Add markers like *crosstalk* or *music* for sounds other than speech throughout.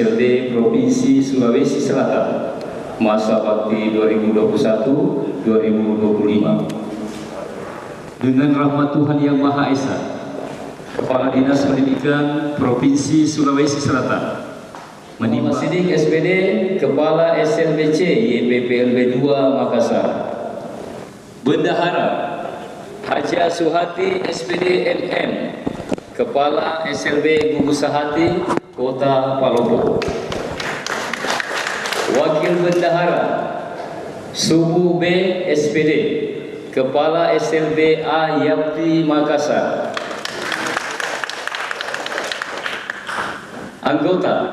SLB Provinsi Sulawesi Selatan. Masa bakti 2021-2025 dengan rahmat Tuhan Yang Maha Esa Kepala Dinas Pendidikan Provinsi Sulawesi Selatan Menimba Sidik SPD Kepala SLBC YPPLB 2 Makassar. Bendahara Haja Suhati SPD MM Kepala SLB Gugus Sahati Kota Palopo. Wakil Bendahara Subu B SPD Kepala SLB A Yapti Makassar. Anggota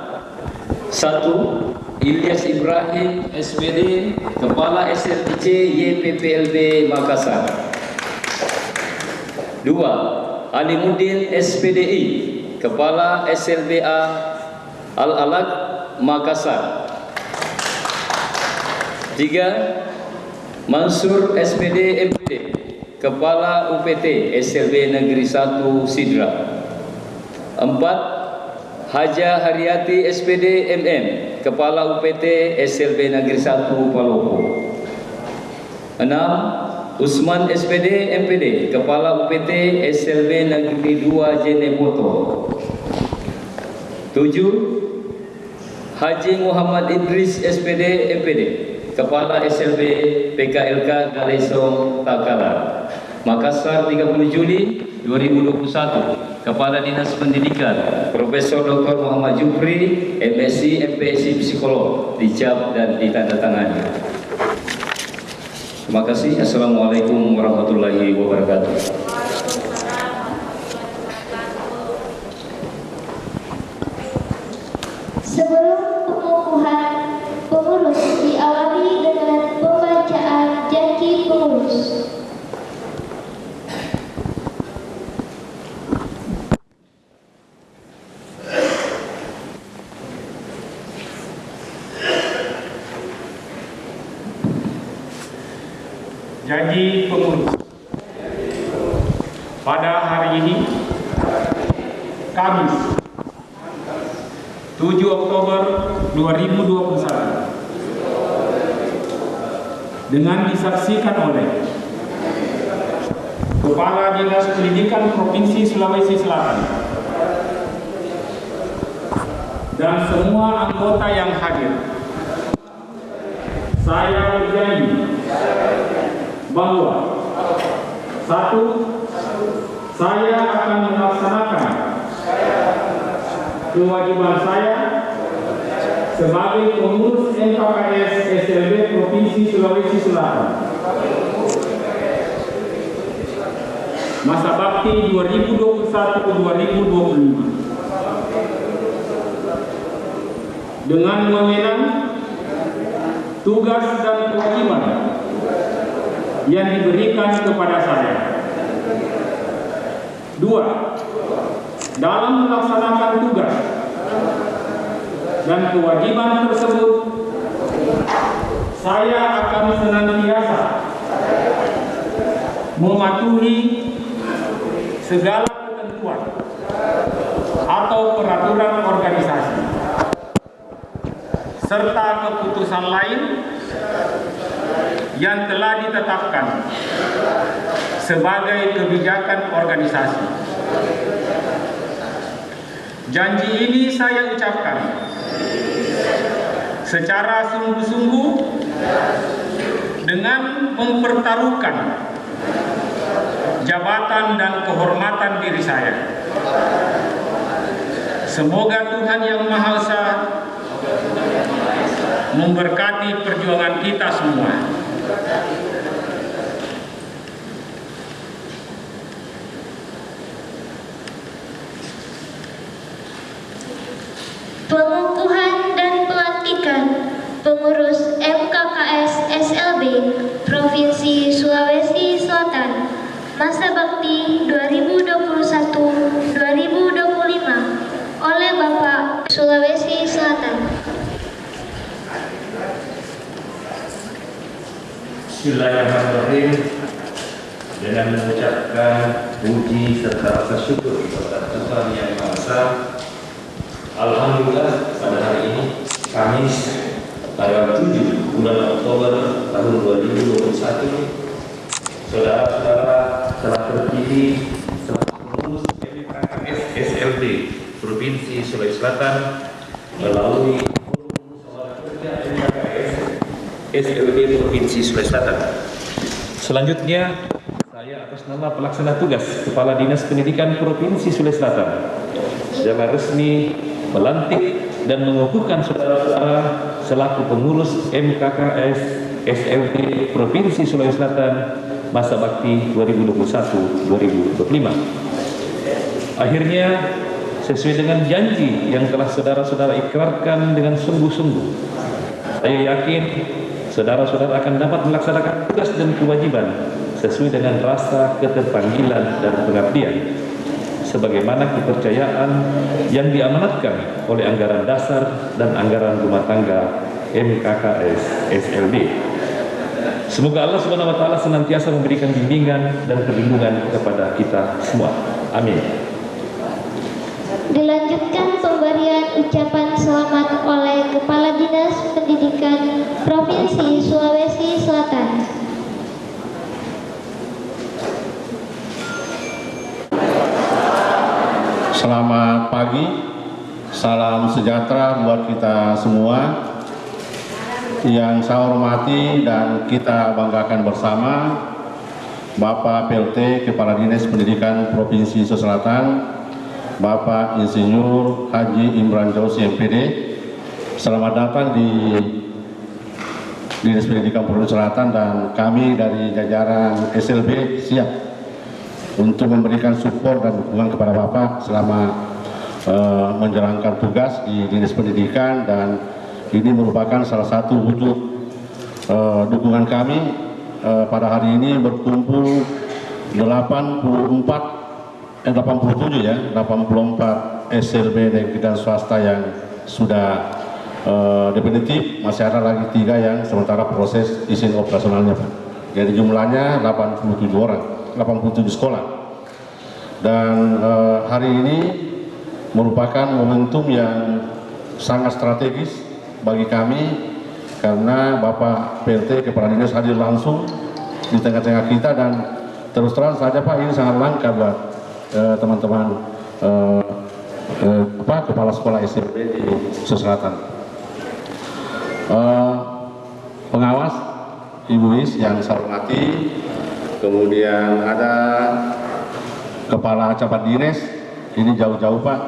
satu Ilyas Ibrahim SPD Kepala SLBC YPPLB Makassar. Dua Alimuddin SPDI Kepala SLBA Al-Alaq Makassar. Tiga Mansur SPD MPD Kepala UPT SLB Negeri 1 Sidra. Empat Haja Haryati SPD MM Kepala UPT SLB Negeri 1 Palopo. Enam Usman SPD MPD Kepala UPT SLB Negeri 2 Jenepoto 7 Haji Muhammad Idris SPD MPD Kepala SLB PKLK Galesong Takala Makassar 30 Juli 2021 Kepala Dinas Pendidikan Profesor Dr. Muhammad Jufri MSc MPSc Psikolog dicap dan ditandatangani Terima kasih. Assalamualaikum warahmatullahi wabarakatuh. Sebelum pengukuhan pengurus diawali dengan pembacaan janji pengurus. Janji pengurus pada hari ini Kamis 7 Oktober 2021 dengan disaksikan oleh Kepala Dinas Pendidikan Provinsi Sulawesi Selatan dan semua anggota yang hadir. Saya berjanji bahwa satu saya akan melaksanakan kewajiban saya sebagai pengurus NKKS SLB Provinsi Sulawesi Selatan masa bakti 2021-2025 dengan memenang tugas dan kewajiban yang diberikan kepada saya. Dua, dalam melaksanakan tugas dan kewajiban tersebut, saya akan senantiasa mematuhi segala ketentuan atau peraturan organisasi serta keputusan lain yang telah ditetapkan sebagai kebijakan organisasi. Janji ini saya ucapkan secara sungguh-sungguh dengan mempertaruhkan jabatan dan kehormatan diri saya. Semoga Tuhan Yang Maha Esa memberkati perjuangan kita semua. Pengukuhan dan pelantikan pengurus MKKS SLB Provinsi Sulawesi Selatan masa bakti 2021-2025 oleh Bapak Sulawesi Selatan. Bismillahirrahmanirrahim dengan mengucapkan puji serta rasa syukur kepada Tuhan Yang Maha Esa. Alhamdulillah pada hari ini Kamis tanggal 7 bulan Oktober tahun 2021 saudara-saudara telah terpilih sebagai pengurus SLB Provinsi Sulawesi Selatan melalui SLB Provinsi Sulawesi Selatan. Selanjutnya saya atas nama pelaksana tugas Kepala Dinas Pendidikan Provinsi Sulawesi Selatan secara resmi melantik dan mengukuhkan saudara-saudara selaku pengurus MKKS SLT Provinsi Sulawesi Selatan masa bakti 2021-2025. Akhirnya sesuai dengan janji yang telah saudara-saudara ikrarkan dengan sungguh-sungguh, saya yakin saudara-saudara akan dapat melaksanakan tugas dan kewajiban sesuai dengan rasa keterpanggilan dan pengabdian sebagaimana kepercayaan yang diamanatkan oleh anggaran dasar dan anggaran rumah tangga MKKS SLB. Semoga Allah Subhanahu wa taala senantiasa memberikan bimbingan dan perlindungan kepada kita semua. Amin. Dilanjutkan pemberian ucapan selamat oleh Kepala Dinas Pendidikan Provinsi Sulawesi Selatan. Selamat pagi, salam sejahtera buat kita semua. Yang saya hormati dan kita banggakan bersama Bapak PLT Kepala Dinas Pendidikan Provinsi Selatan, Bapak Insinyur Haji Imran Jausi MPD. Selamat datang di Dinas Pendidikan Provinsi Selatan dan kami dari jajaran SLB siap untuk memberikan support dan dukungan kepada Bapak selama uh, menjalankan tugas di Dinas Pendidikan dan ini merupakan salah satu wujud uh, dukungan kami uh, pada hari ini berkumpul 84 eh 87 ya 84 SLB negeri dan swasta yang sudah uh, definitif masih ada lagi tiga yang sementara proses izin operasionalnya Pak. Jadi jumlahnya 87 orang 87 sekolah dan eh, hari ini merupakan momentum yang sangat strategis bagi kami karena Bapak PLT Kepala Dinas hadir langsung di tengah-tengah kita dan terus terang saja Pak ini sangat langka buat eh, teman-teman eh, eh, apa kepala sekolah SMP di Sulawesi Selatan. Eh, pengawas Ibu Is yang saya hormati, kemudian ada Kepala Camat Dinas ini jauh-jauh Pak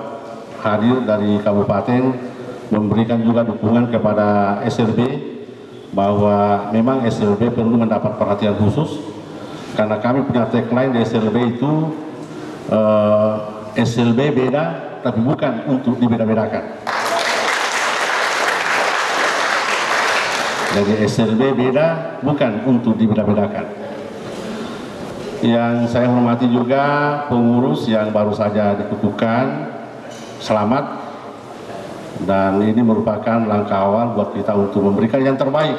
hadir dari kabupaten memberikan juga dukungan kepada SLB bahwa memang SLB perlu mendapat perhatian khusus karena kami punya tagline di SLB itu eh, SLB beda tapi bukan untuk dibeda-bedakan. Jadi SLB beda bukan untuk dibeda-bedakan yang saya hormati juga pengurus yang baru saja dikukuhkan selamat dan ini merupakan langkah awal buat kita untuk memberikan yang terbaik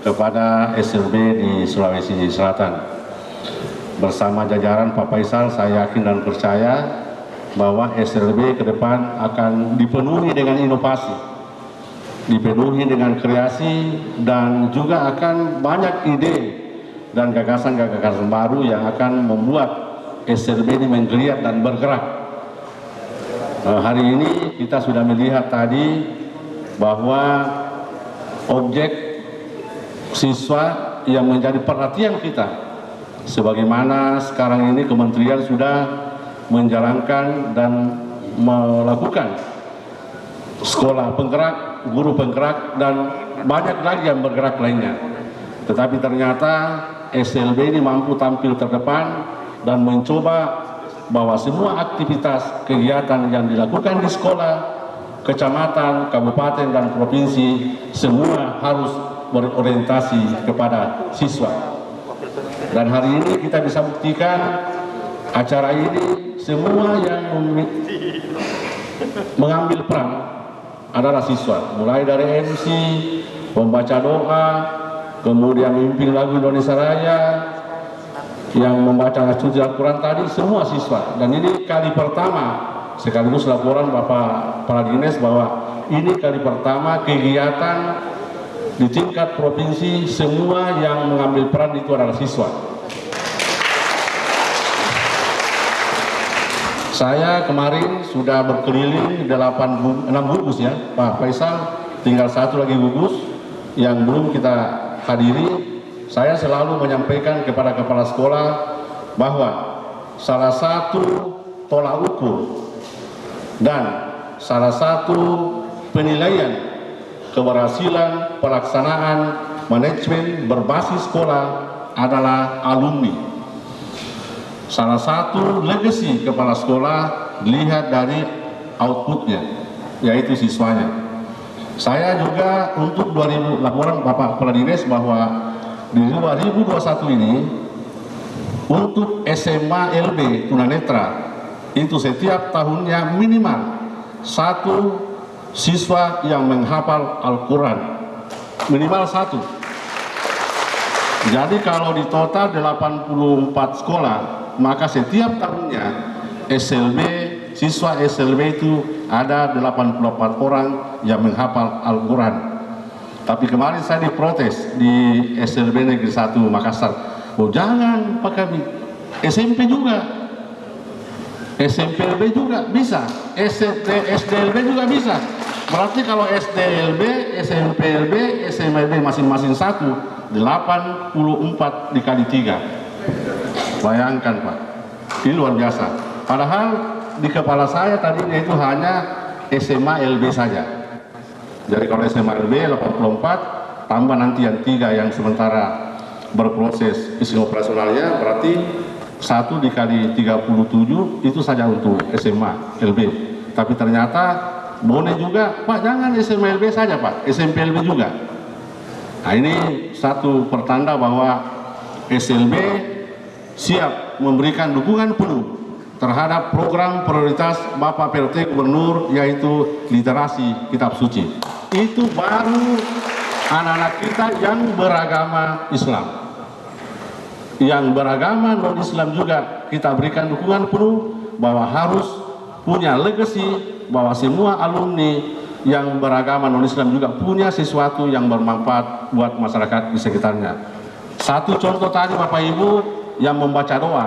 kepada SLB di Sulawesi Selatan bersama jajaran Pak Faisal saya yakin dan percaya bahwa SLB ke depan akan dipenuhi dengan inovasi dipenuhi dengan kreasi dan juga akan banyak ide dan gagasan-gagasan baru yang akan membuat SLB ini menggeliat dan bergerak. Uh, hari ini kita sudah melihat tadi bahwa objek siswa yang menjadi perhatian kita sebagaimana sekarang ini kementerian sudah menjalankan dan melakukan sekolah penggerak, guru penggerak dan banyak lagi yang bergerak lainnya. Tetapi ternyata SLB ini mampu tampil terdepan dan mencoba bahwa semua aktivitas kegiatan yang dilakukan di sekolah, kecamatan, kabupaten, dan provinsi semua harus berorientasi kepada siswa. Dan hari ini kita bisa buktikan acara ini semua yang mengambil peran adalah siswa, mulai dari MC, pembaca doa, kemudian memimpin lagu Indonesia Raya, yang membaca suci Al-Quran tadi semua siswa dan ini kali pertama sekaligus laporan Bapak Kepala bahwa ini kali pertama kegiatan di tingkat provinsi semua yang mengambil peran itu adalah siswa. Saya kemarin sudah berkeliling 8 6 gugus ya, Pak Faisal tinggal satu lagi gugus yang belum kita hadiri. Saya selalu menyampaikan kepada kepala sekolah bahwa salah satu tolak ukur dan salah satu penilaian keberhasilan pelaksanaan manajemen berbasis sekolah adalah alumni. Salah satu legacy kepala sekolah dilihat dari outputnya, yaitu siswanya. Saya juga untuk 2000 laporan Bapak Kepala Dinas bahwa di 2021 ini untuk SMA LB tunanetra itu setiap tahunnya minimal satu siswa yang menghafal Al-Quran. Minimal satu. Jadi kalau di total 84 sekolah maka setiap tahunnya SLB siswa SLB itu ada 84 orang yang menghafal Al-Quran tapi kemarin saya diprotes di SLB Negeri 1 Makassar. Oh jangan Pak Kami SMP juga. SMPLB juga bisa. SD, SDLB juga bisa. Berarti kalau SDLB, SMPLB, SMLB masing-masing satu 84 dikali 3 bayangkan Pak. Ini luar biasa. Padahal di kepala saya tadinya itu hanya SMA LB saja jadi kalau SMA LB 84 tambah nanti yang tiga yang sementara berproses isi operasionalnya berarti satu dikali 37 itu saja untuk SMA LB tapi ternyata boleh juga. Pak jangan SMA LB saja Pak. SMP LB juga. Nah ini satu pertanda bahwa SLB siap memberikan dukungan penuh terhadap program prioritas Bapak PLT Gubernur yaitu literasi kitab suci itu baru anak-anak kita yang beragama Islam yang beragama non-Islam juga kita berikan dukungan penuh bahwa harus punya legacy bahwa semua alumni yang beragama non-Islam juga punya sesuatu yang bermanfaat buat masyarakat di sekitarnya. Satu contoh tadi Bapak Ibu yang membaca doa,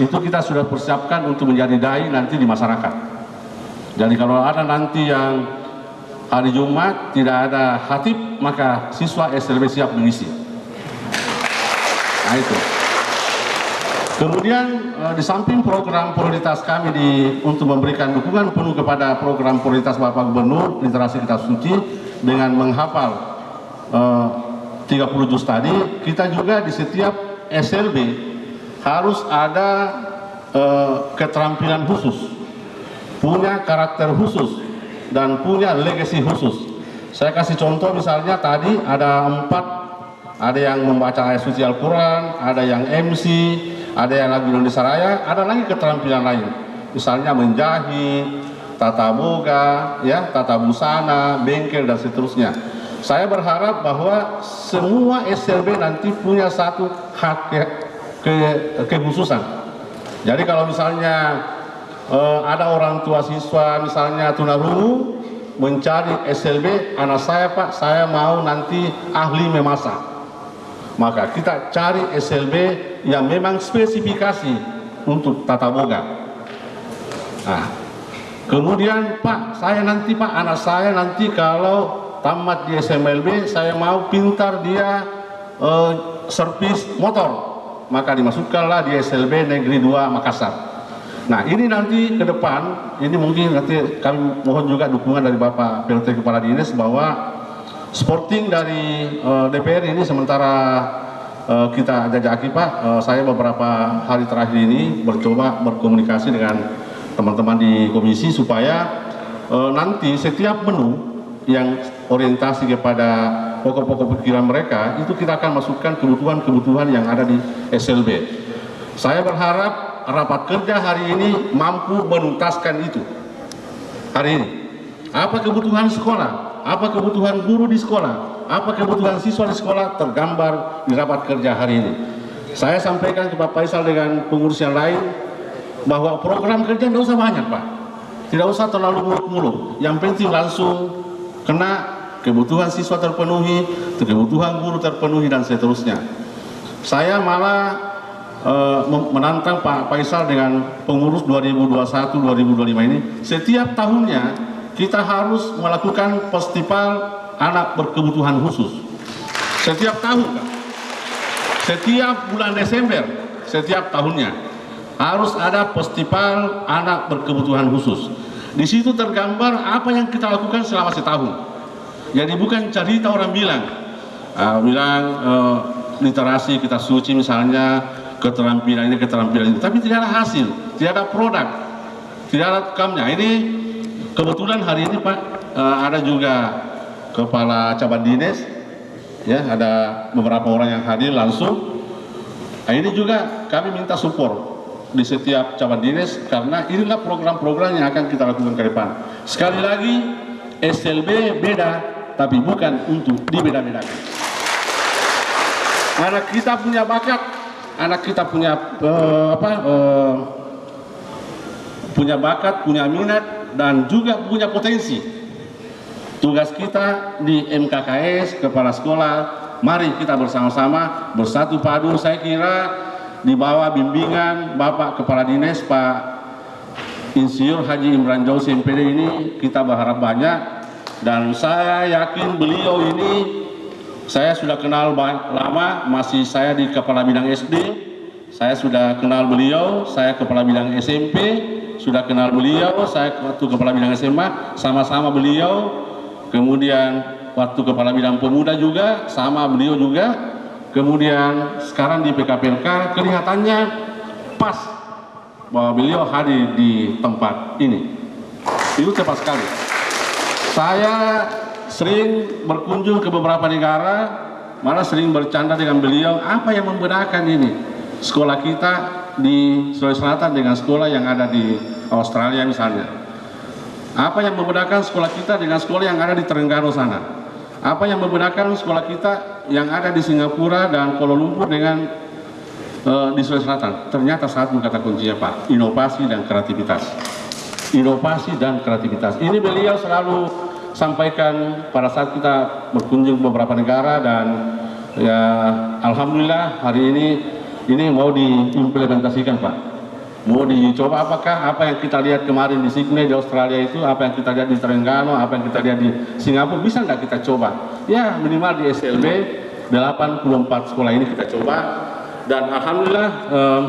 itu kita sudah persiapkan untuk menjadi dai nanti di masyarakat. Jadi kalau ada nanti yang hari Jumat tidak ada hatib, maka siswa SLB siap mengisi. Nah itu. Kemudian eh, di samping program prioritas kami di, untuk memberikan dukungan penuh kepada program prioritas Bapak Gubernur literasi kitab suci dengan menghafal eh, 30 juz tadi, kita juga di setiap SLB harus ada eh, keterampilan khusus, punya karakter khusus dan punya legacy khusus. Saya kasih contoh misalnya tadi ada empat, ada yang membaca ayat suci Al-Quran, ada yang MC, ada yang lagu Indonesia Raya, ada lagi keterampilan lain. Misalnya menjahit, tata boga, ya, tata busana, bengkel dan seterusnya. Saya berharap bahwa semua SLB nanti punya satu hak ke, ke, kekhususan. Jadi kalau misalnya eh, ada orang tua siswa misalnya tunarungu mencari SLB anak saya Pak, saya mau nanti ahli memasak maka kita cari SLB yang memang spesifikasi untuk tata boga. Nah, kemudian Pak, saya nanti Pak, anak saya nanti kalau tamat di SMLB, saya mau pintar dia eh, servis motor, maka dimasukkanlah di SLB Negeri 2 Makassar. Nah ini nanti ke depan, ini mungkin nanti kami mohon juga dukungan dari Bapak PLT Kepala Dinas bahwa sporting dari uh, DPR ini sementara uh, kita jajaki Pak, uh, saya beberapa hari terakhir ini bercoba berkomunikasi dengan teman-teman di komisi supaya uh, nanti setiap menu yang orientasi kepada pokok-pokok pikiran mereka itu kita akan masukkan kebutuhan-kebutuhan yang ada di SLB. Saya berharap rapat kerja hari ini mampu menuntaskan itu hari ini. Apa kebutuhan sekolah? Apa kebutuhan guru di sekolah? Apa kebutuhan siswa di sekolah tergambar di rapat kerja hari ini? Saya sampaikan ke Pak Faisal dengan pengurus yang lain bahwa program kerja tidak usah banyak Pak. Tidak usah terlalu muluk-muluk. Yang penting langsung kena kebutuhan siswa terpenuhi, kebutuhan guru terpenuhi dan seterusnya. Saya malah mem- menantang Pak Faisal dengan pengurus 2021-2025 ini setiap tahunnya kita harus melakukan festival anak berkebutuhan khusus. Setiap tahun setiap bulan Desember setiap tahunnya harus ada festival anak berkebutuhan khusus. Di situ tergambar apa yang kita lakukan selama setahun. Jadi bukan cerita orang bilang Ah, bilang eh, literasi kita suci misalnya keterampilan ini keterampilan itu. Tapi tidak ada hasil tidak ada produk tidak ada outcome-nya ini kebetulan hari ini Pak eh, ada juga kepala cabang dinas ya ada beberapa orang yang hadir langsung. Nah, ini juga kami minta support di setiap cabang dinas karena inilah program-program yang akan kita lakukan ke depan. Sekali lagi SLB beda tapi bukan untuk dibeda-bedakan. Anak kita punya bakat anak kita punya eh, apa eh, punya bakat punya minat dan juga punya potensi. Tugas kita di MKKS kepala sekolah mari kita bersama-sama bersatu padu saya kira di bawah bimbingan Bapak Kepala Dinas Pak Insinyur Haji Imran Jauzi MPD ini kita berharap banyak. Dan saya yakin beliau ini saya sudah kenal lama masih saya di kepala bidang SD saya sudah kenal beliau saya kepala bidang SMP sudah kenal beliau saya waktu kepala bidang SMA sama-sama beliau. Kemudian waktu kepala bidang pemuda juga sama beliau juga. Kemudian sekarang di PKPLK kelihatannya pas bahwa beliau hadir di tempat ini. Itu cepat sekali. Saya sering berkunjung ke beberapa negara malah sering bercanda dengan beliau apa yang membedakan ini sekolah kita di Sulawesi Selatan dengan sekolah yang ada di Australia misalnya apa yang membedakan sekolah kita dengan sekolah yang ada di Terengganu sana? Apa yang membedakan sekolah kita yang ada di Singapura dan Kuala Lumpur dengan eh, di Sulawesi Selatan? Ternyata satu kata kuncinya Pak, inovasi dan kreativitas. Inovasi dan kreativitas. Ini beliau selalu sampaikan pada saat kita berkunjung beberapa negara dan ya Alhamdulillah hari ini ini mau diimplementasikan Pak. Mau dicoba apakah apa yang kita lihat kemarin di Sydney di Australia itu apa yang kita lihat di Terengganu apa yang kita lihat di Singapura bisa nggak kita coba? Ya minimal di SLB 84 sekolah ini kita coba. Dan Alhamdulillah em,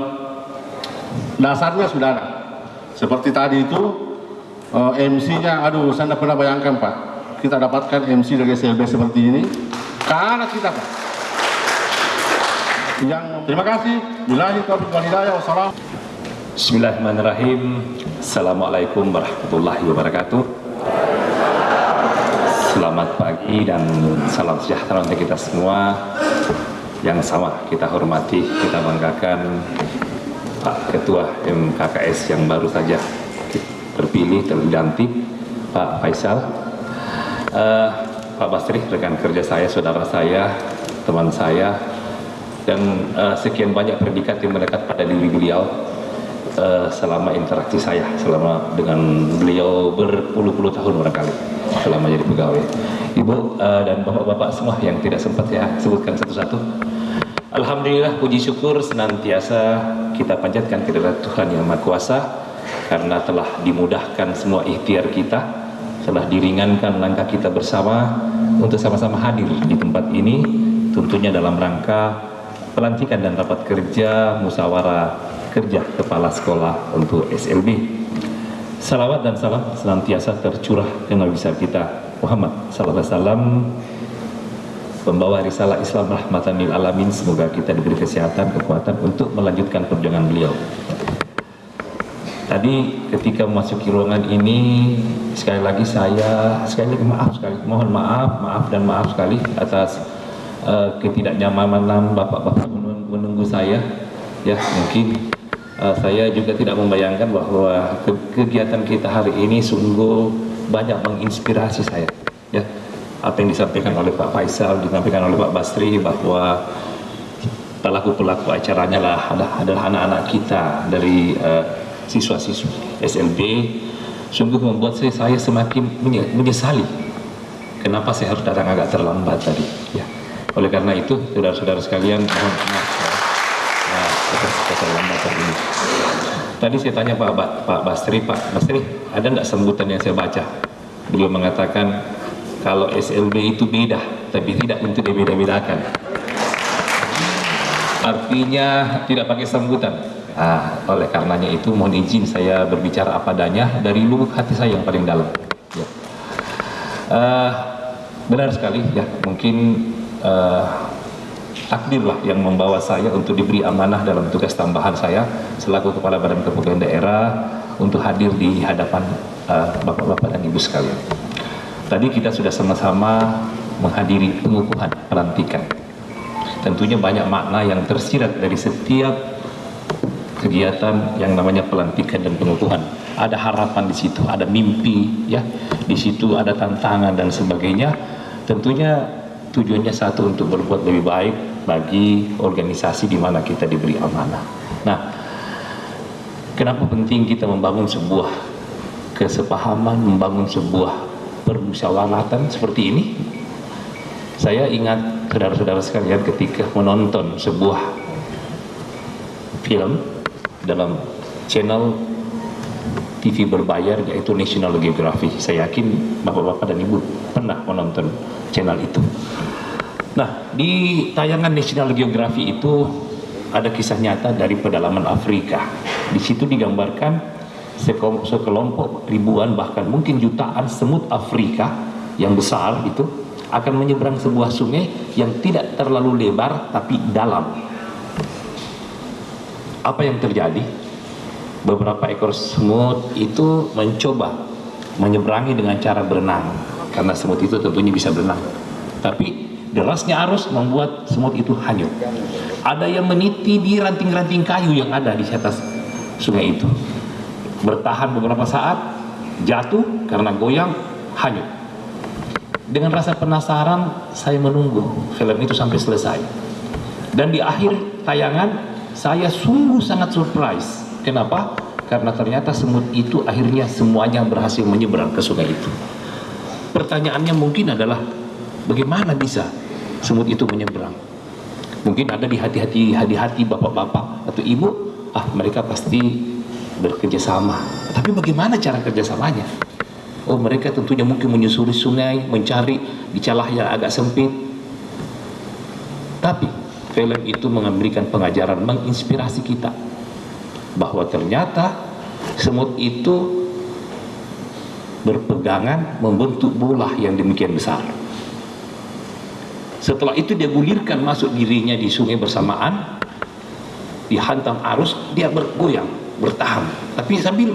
dasarnya sudah ada. Seperti tadi itu MC-nya aduh saya tidak pernah bayangkan Pak. Kita dapatkan MC dari SLB seperti ini. Karena kita Pak. Yang terima kasih. Billahi taufiq Bismillahirrahmanirrahim. Assalamualaikum warahmatullahi wabarakatuh. Selamat pagi dan salam sejahtera untuk kita semua. Yang sama kita hormati, kita banggakan Pak Ketua MKKS yang baru saja terpilih, terganti Pak Faisal Eh, Pak Basri, rekan kerja saya, saudara saya, teman saya Dan eh, sekian banyak predikat yang melekat pada diri beliau eh, selama interaksi saya selama dengan beliau berpuluh-puluh tahun barangkali selama jadi pegawai. Ibu eh, dan bapak-bapak semua yang tidak sempat saya sebutkan satu-satu. Alhamdulillah puji syukur senantiasa kita panjatkan kepada Tuhan yang Maha Kuasa karena telah dimudahkan semua ikhtiar kita, telah diringankan langkah kita bersama untuk sama-sama hadir di tempat ini tentunya dalam rangka pelantikan dan rapat kerja musyawarah kerja kepala sekolah untuk SLB. Salawat dan salam senantiasa tercurah Nabi besar kita Muhammad sallallahu alaihi pembawa risalah Islam rahmatan lil alamin semoga kita diberi kesehatan kekuatan untuk melanjutkan perjuangan beliau. Tadi ketika memasuki ruangan ini sekali lagi saya sekali lagi maaf sekali mohon maaf maaf dan maaf sekali atas uh, ketidaknyamanan bapak-bapak menung- menunggu saya. Ya mungkin uh, saya juga tidak membayangkan bahwa ke- kegiatan kita hari ini sungguh banyak menginspirasi saya. Ya apa yang disampaikan oleh Pak Faisal disampaikan oleh Pak Basri bahwa pelaku-pelaku acaranya lah adalah anak-anak kita dari uh, siswa-siswi SLB sungguh membuat saya, semakin menye- menyesali kenapa saya harus datang agak terlambat tadi. Ya. Oleh karena itu, saudara-saudara sekalian, mohon maaf ya. Nah, atas keterlambatan ini. Tadi saya tanya Pak, Pak, Pak Basri, Pak Basri, ada nggak sambutan yang saya baca? Beliau mengatakan kalau SLB itu beda, tapi tidak untuk dibeda-bedakan. Artinya tidak pakai sambutan. Ah, oleh karenanya itu mohon izin saya berbicara apa adanya dari lubuk hati saya yang paling dalam. Ya. Ah, benar sekali ya, mungkin ah, takdirlah yang membawa saya untuk diberi amanah dalam tugas tambahan saya selaku kepala badan kepegawaian daerah untuk hadir di hadapan ah, bapak-bapak dan ibu sekalian. Tadi kita sudah sama-sama menghadiri pengukuhan pelantikan. Tentunya banyak makna yang tersirat dari setiap kegiatan yang namanya pelantikan dan pengukuhan. Ada harapan di situ, ada mimpi, ya, di situ ada tantangan dan sebagainya. Tentunya tujuannya satu untuk berbuat lebih baik bagi organisasi di mana kita diberi amanah. Nah, kenapa penting kita membangun sebuah kesepahaman, membangun sebuah permusyawaratan seperti ini? Saya ingat saudara-saudara sekalian ketika menonton sebuah film dalam channel TV berbayar yaitu National Geographic. Saya yakin bapak-bapak dan ibu pernah menonton channel itu. Nah, di tayangan National Geographic itu ada kisah nyata dari pedalaman Afrika. Di situ digambarkan sekelompok ribuan bahkan mungkin jutaan semut Afrika yang besar itu akan menyeberang sebuah sungai yang tidak terlalu lebar tapi dalam. Apa yang terjadi? Beberapa ekor semut itu mencoba menyeberangi dengan cara berenang karena semut itu tentunya bisa berenang. Tapi derasnya arus membuat semut itu hanyut. Ada yang meniti di ranting-ranting kayu yang ada di atas sungai itu. Bertahan beberapa saat, jatuh karena goyang, hanyut. Dengan rasa penasaran, saya menunggu film itu sampai selesai. Dan di akhir tayangan, saya sungguh sangat surprise. Kenapa? Karena ternyata semut itu akhirnya semuanya berhasil menyeberang ke sungai itu. Pertanyaannya mungkin adalah, bagaimana bisa semut itu menyeberang? Mungkin ada di hati-hati hati-hati bapak-bapak atau ibu, ah mereka pasti bekerja sama. Tapi bagaimana cara kerjasamanya? Oh mereka tentunya mungkin menyusuri sungai, mencari di celah yang agak sempit. Tapi film itu memberikan pengajaran, menginspirasi kita bahwa ternyata semut itu berpegangan membentuk bola yang demikian besar. Setelah itu dia gulirkan masuk dirinya di sungai bersamaan, dihantam arus, dia bergoyang, bertahan, tapi sambil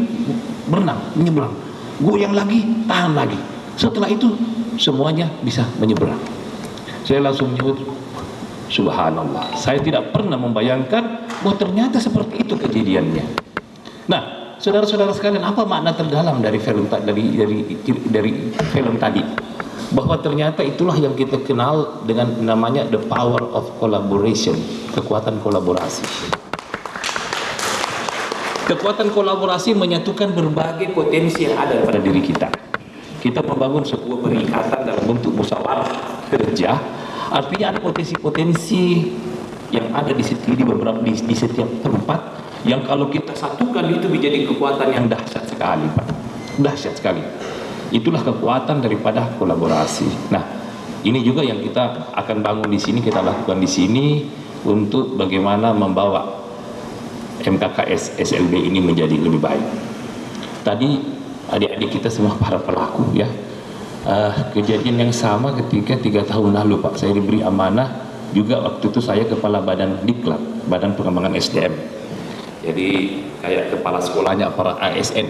berenang, menyeberang goyang lagi, tahan lagi. Setelah itu semuanya bisa menyeberang. Saya langsung menyebut Subhanallah. Saya tidak pernah membayangkan bahwa ternyata seperti itu kejadiannya. Nah, saudara-saudara sekalian, apa makna terdalam dari film dari dari dari film tadi? Bahwa ternyata itulah yang kita kenal dengan namanya the power of collaboration, kekuatan kolaborasi. Kekuatan kolaborasi menyatukan berbagai potensi yang ada pada diri kita. Kita membangun sebuah perikatan dalam bentuk musyawarah kerja, artinya ada potensi-potensi yang ada di setiap di beberapa di, di setiap tempat yang kalau kita satukan itu menjadi kekuatan yang dahsyat sekali, Pak. Dahsyat sekali. Itulah kekuatan daripada kolaborasi. Nah, ini juga yang kita akan bangun di sini, kita lakukan di sini untuk bagaimana membawa MKKS SLB ini menjadi lebih baik. Tadi adik-adik kita semua para pelaku ya uh, kejadian yang sama ketika tiga tahun lalu Pak. Saya diberi amanah juga waktu itu saya kepala badan diklat badan pengembangan SDM jadi kayak kepala sekolahnya para ASN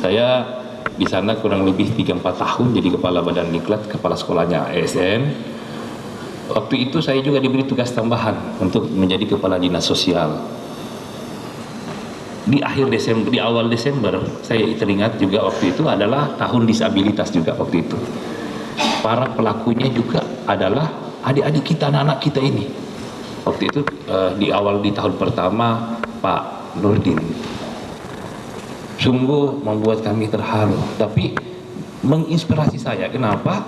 saya di sana kurang lebih 3-4 tahun jadi kepala badan diklat kepala sekolahnya ASN waktu itu saya juga diberi tugas tambahan untuk menjadi kepala dinas sosial di akhir Desember, di awal Desember, saya teringat juga waktu itu adalah tahun disabilitas juga waktu itu. Para pelakunya juga adalah adik-adik kita, anak-anak kita ini. Waktu itu uh, di awal di tahun pertama Pak Nurdin. Sungguh membuat kami terharu, tapi menginspirasi saya. Kenapa?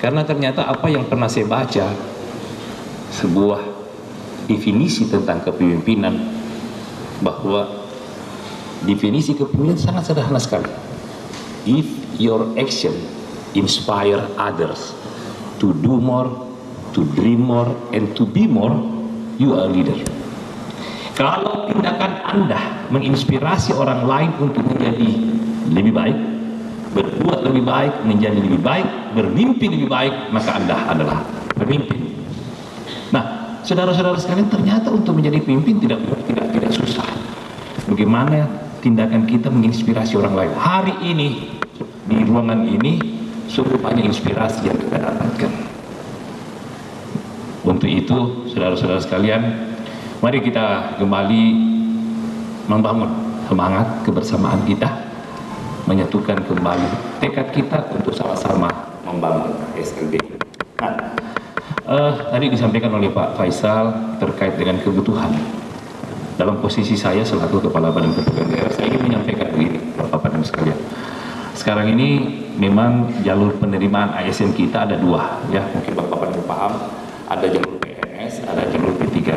Karena ternyata apa yang pernah saya baca sebuah definisi tentang kepemimpinan bahwa definisi kepemimpinan sangat sederhana sekali. If your action inspire others to do more, to dream more, and to be more, you are a leader. Kalau tindakan Anda menginspirasi orang lain untuk menjadi lebih baik, berbuat lebih baik, menjadi lebih baik, bermimpi lebih baik, maka Anda adalah pemimpin. Nah, saudara-saudara sekalian, ternyata untuk menjadi pemimpin tidak tidak tidak susah. Bagaimana tindakan kita menginspirasi orang lain? Hari ini di ruangan ini sungguh banyak inspirasi yang kita dapatkan. Untuk itu, saudara-saudara sekalian, mari kita kembali membangun semangat kebersamaan kita, menyatukan kembali tekad kita untuk sama-sama membangun SLB. Nah, eh, tadi disampaikan oleh Pak Faisal terkait dengan kebutuhan. Dalam posisi saya selaku Kepala Badan Kepegawaian Daerah, saya ingin menyampaikan begini, Bapak dan sekalian. Sekarang ini memang jalur penerimaan ASN kita ada dua, ya mungkin Bapak Bapak paham, ada jalur PNS, ada jalur P3K.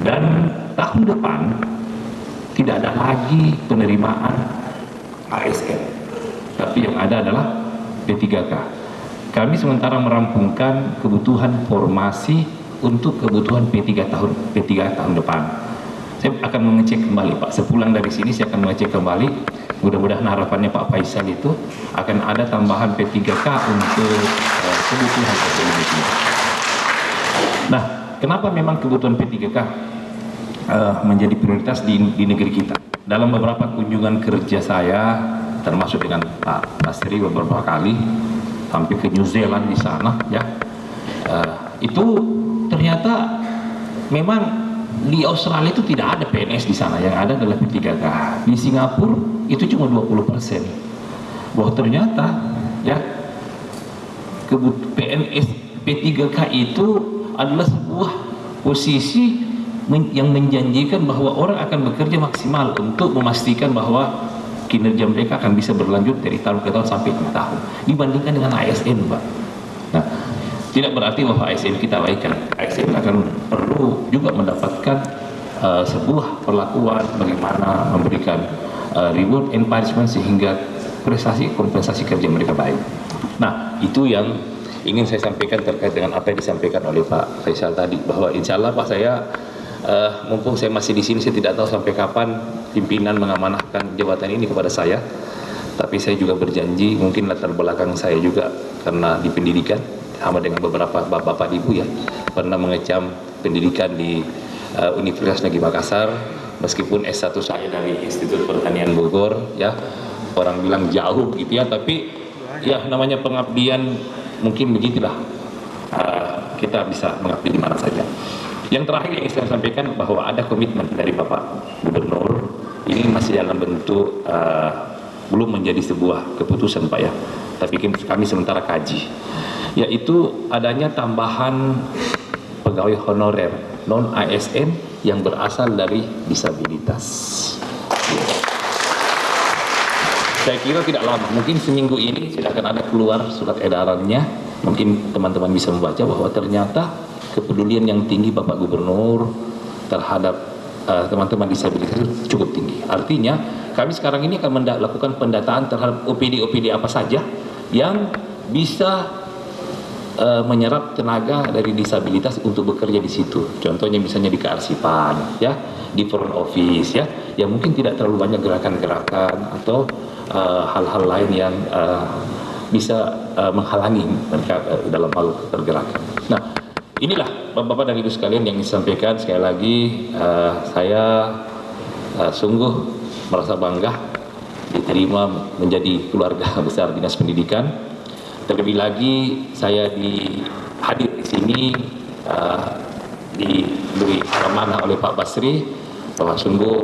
Dan tahun depan tidak ada lagi penerimaan ASN, tapi yang ada adalah P3K. Kami sementara merampungkan kebutuhan formasi untuk kebutuhan P3 tahun P3 tahun depan. Saya akan mengecek kembali Pak. Sepulang dari sini saya akan mengecek kembali. Mudah-mudahan harapannya Pak Faisal itu akan ada tambahan P3K untuk uh, kebutuhan teknologi. Nah, kenapa memang kebutuhan P3K uh, menjadi prioritas di, di negeri kita? Dalam beberapa kunjungan kerja saya, termasuk dengan Pak Basri beberapa kali, sampai ke New Zealand di sana, ya, uh, itu ternyata memang di Australia itu tidak ada PNS di sana, yang ada adalah P3K. Di Singapura itu cuma 20 persen. Bahwa ternyata ya kebut PNS P3K itu adalah sebuah posisi men yang menjanjikan bahwa orang akan bekerja maksimal untuk memastikan bahwa kinerja mereka akan bisa berlanjut dari tahun ke tahun sampai 6 tahun dibandingkan dengan ASN, Pak. Tidak berarti bahwa ASN kita baikkan. ASN akan perlu juga mendapatkan uh, sebuah perlakuan bagaimana memberikan uh, reward punishment sehingga prestasi kompensasi kerja mereka baik. Nah, itu yang ingin saya sampaikan terkait dengan apa yang disampaikan oleh Pak Faisal tadi bahwa insya Allah Pak saya uh, mumpung saya masih di sini saya tidak tahu sampai kapan pimpinan mengamanahkan jabatan ini kepada saya tapi saya juga berjanji mungkin latar belakang saya juga karena di pendidikan sama dengan beberapa bapak-bapak ibu ya pernah mengecam pendidikan di uh, Universitas Negeri Makassar. Meskipun S1 saya dari Institut Pertanian Bogor ya orang bilang jauh gitu ya tapi ya namanya pengabdian mungkin begitulah. Uh, kita bisa mengabdi di mana saja. Yang terakhir yang saya sampaikan bahwa ada komitmen dari Bapak Gubernur. Ini masih dalam bentuk uh, belum menjadi sebuah keputusan Pak ya tapi kami sementara kaji yaitu adanya tambahan pegawai honorer non ASN yang berasal dari disabilitas. Saya kira tidak lama, mungkin seminggu ini sudah akan ada keluar surat edarannya. Mungkin teman-teman bisa membaca bahwa ternyata kepedulian yang tinggi Bapak Gubernur terhadap teman-teman uh, disabilitas cukup tinggi. Artinya kami sekarang ini akan melakukan pendataan terhadap OPD-OPD apa saja yang bisa uh, menyerap tenaga dari disabilitas untuk bekerja di situ. Contohnya misalnya di kearsipan, ya, di front office, ya, yang mungkin tidak terlalu banyak gerakan-gerakan atau hal-hal uh, lain yang uh, bisa uh, menghalangi mereka uh, dalam hal pergerakan. Nah, inilah bapak-bapak dan ibu sekalian yang disampaikan sekali lagi uh, saya uh, sungguh merasa bangga diterima menjadi keluarga *laughs* besar dinas pendidikan. Terlebih lagi saya di hadir di sini uh, diberi amanah oleh Pak Basri bahwa sungguh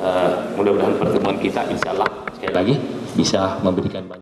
uh, mudah-mudahan pertemuan kita insya Allah sekali lagi bisa memberikan banyak